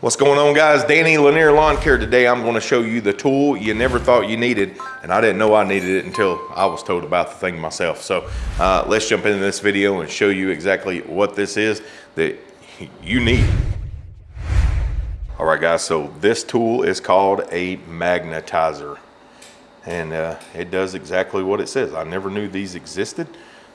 What's going on guys? Danny Lanier Lawn Care. Today I'm going to show you the tool you never thought you needed and I didn't know I needed it until I was told about the thing myself. So uh, let's jump into this video and show you exactly what this is that you need. All right guys, so this tool is called a magnetizer and uh, it does exactly what it says. I never knew these existed.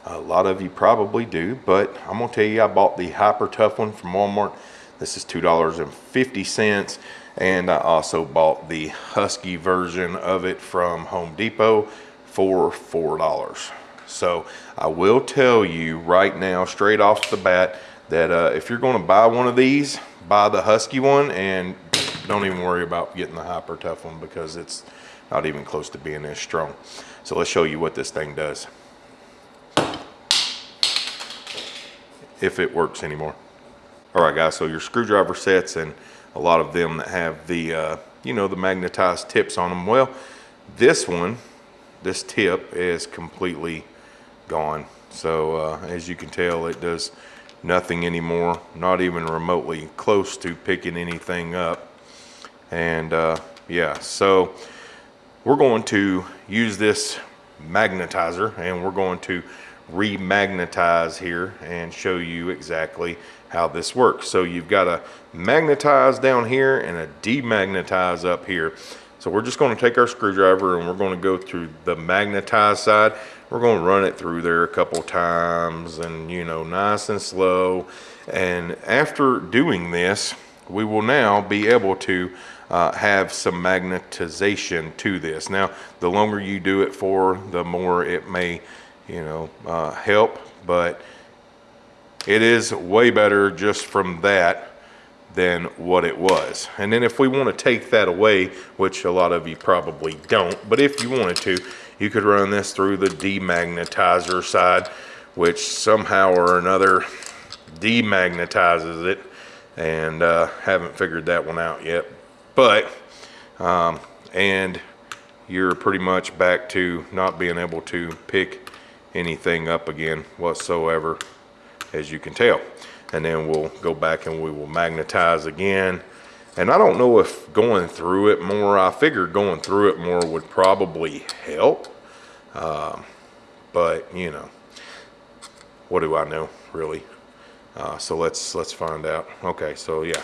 A lot of you probably do, but I'm gonna tell you I bought the Hyper Tough one from Walmart this is $2.50. And I also bought the Husky version of it from Home Depot for $4. So I will tell you right now, straight off the bat, that uh, if you're gonna buy one of these, buy the Husky one and don't even worry about getting the Hyper Tough one because it's not even close to being as strong. So let's show you what this thing does. If it works anymore. All right, guys, so your screwdriver sets and a lot of them that have the, uh, you know, the magnetized tips on them. Well, this one, this tip is completely gone. So uh, as you can tell, it does nothing anymore, not even remotely close to picking anything up. And uh, yeah, so we're going to use this magnetizer and we're going to remagnetize here and show you exactly how this works. So you've got a magnetize down here and a demagnetize up here. So we're just gonna take our screwdriver and we're gonna go through the magnetized side. We're gonna run it through there a couple times and you know, nice and slow. And after doing this, we will now be able to uh, have some magnetization to this. Now, the longer you do it for, the more it may you know, uh, help, but it is way better just from that than what it was. And then if we want to take that away, which a lot of you probably don't, but if you wanted to, you could run this through the demagnetizer side, which somehow or another demagnetizes it and uh, haven't figured that one out yet. But, um, and you're pretty much back to not being able to pick anything up again whatsoever, as you can tell. And then we'll go back and we will magnetize again. And I don't know if going through it more, I figured going through it more would probably help. Uh, but, you know, what do I know, really? Uh, so let's let's find out. Okay, so yeah.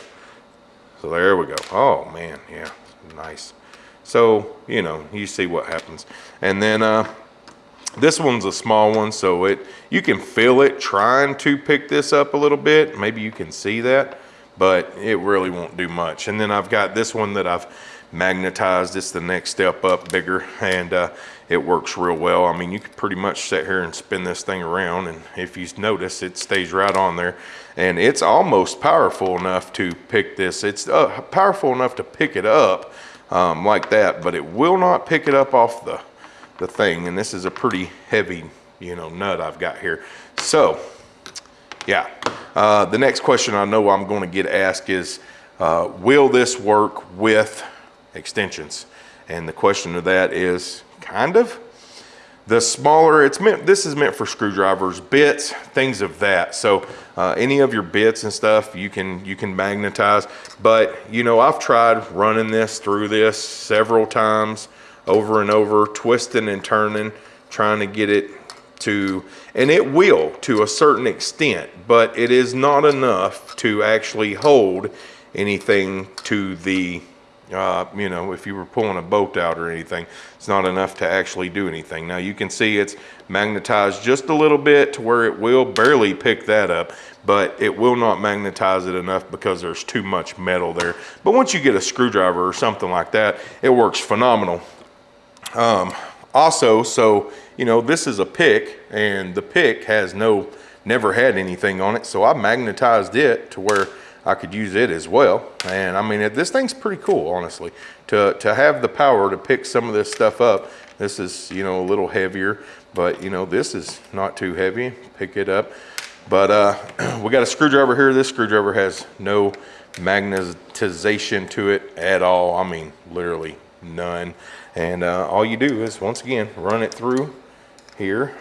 So there we go. Oh, man, yeah, nice. So, you know, you see what happens. And then uh, this one's a small one, so it you can feel it trying to pick this up a little bit. Maybe you can see that, but it really won't do much. And then I've got this one that I've magnetized. It's the next step up bigger, and uh, it works real well. I mean, you could pretty much sit here and spin this thing around, and if you notice, it stays right on there. And it's almost powerful enough to pick this. It's uh, powerful enough to pick it up um, like that, but it will not pick it up off the the thing. And this is a pretty heavy, you know, nut I've got here. So, yeah. Uh, the next question I know I'm going to get asked is, uh, will this work with extensions? And the question of that is kind of. The smaller, it's meant, this is meant for screwdrivers, bits, things of that. So uh, any of your bits and stuff, you can, you can magnetize. But, you know, I've tried running this through this several times over and over, twisting and turning, trying to get it to, and it will to a certain extent, but it is not enough to actually hold anything to the, uh, you know, if you were pulling a boat out or anything, it's not enough to actually do anything. Now you can see it's magnetized just a little bit to where it will barely pick that up, but it will not magnetize it enough because there's too much metal there. But once you get a screwdriver or something like that, it works phenomenal. Um, also, so, you know, this is a pick and the pick has no, never had anything on it. So I magnetized it to where I could use it as well. And I mean, this thing's pretty cool, honestly, to, to have the power to pick some of this stuff up. This is, you know, a little heavier, but you know, this is not too heavy. Pick it up. But uh, we got a screwdriver here. This screwdriver has no magnetization to it at all. I mean, literally none. And uh, all you do is, once again, run it through here.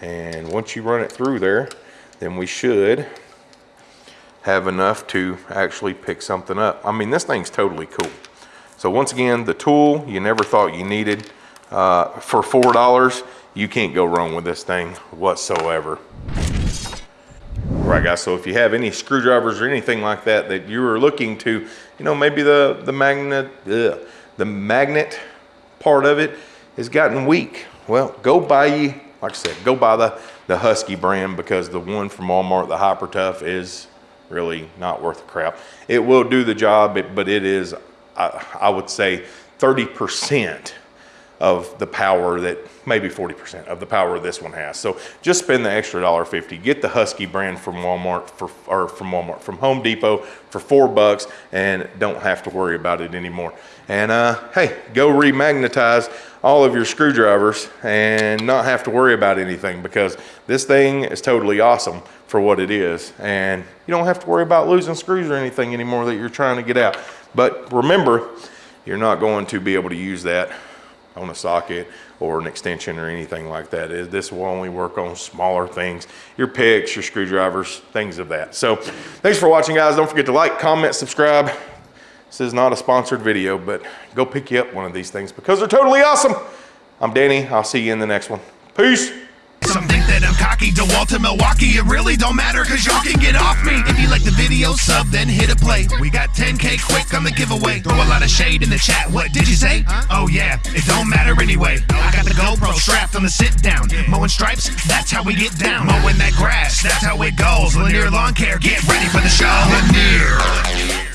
And once you run it through there, then we should have enough to actually pick something up. I mean, this thing's totally cool. So once again, the tool you never thought you needed, uh, for $4, you can't go wrong with this thing whatsoever. Right guys, so if you have any screwdrivers or anything like that that you are looking to, you know, maybe the, the magnet, ugh, the magnet part of it has gotten weak. Well, go buy you, like I said, go buy the, the Husky brand because the one from Walmart, the Hyper Tough is really not worth the crap. It will do the job, but it is, I, I would say 30% of the power that maybe 40% of the power this one has. So just spend the extra $1.50. Get the Husky brand from Walmart for, or from Walmart, from Home Depot for four bucks and don't have to worry about it anymore. And uh, hey, go remagnetize all of your screwdrivers and not have to worry about anything because this thing is totally awesome for what it is. And you don't have to worry about losing screws or anything anymore that you're trying to get out. But remember, you're not going to be able to use that on a socket or an extension or anything like that. This will only work on smaller things, your picks, your screwdrivers, things of that. So thanks for watching guys. Don't forget to like, comment, subscribe. This is not a sponsored video, but go pick you up one of these things because they're totally awesome. I'm Danny. I'll see you in the next one. Peace. Some think that I'm cocky, DeWalt to Milwaukee. It really don't matter, cause y'all can get off me. If you like the video, sub, then hit a play. We got 10k quick on the giveaway. Throw a lot of shade in the chat. What did you say? Oh, yeah, it don't matter anyway. I got the GoPro strapped on the sit down. Mowing stripes, that's how we get down. Mowing that grass, that's how it goes. Lanier Lawn Care, get ready for the show. Lanier.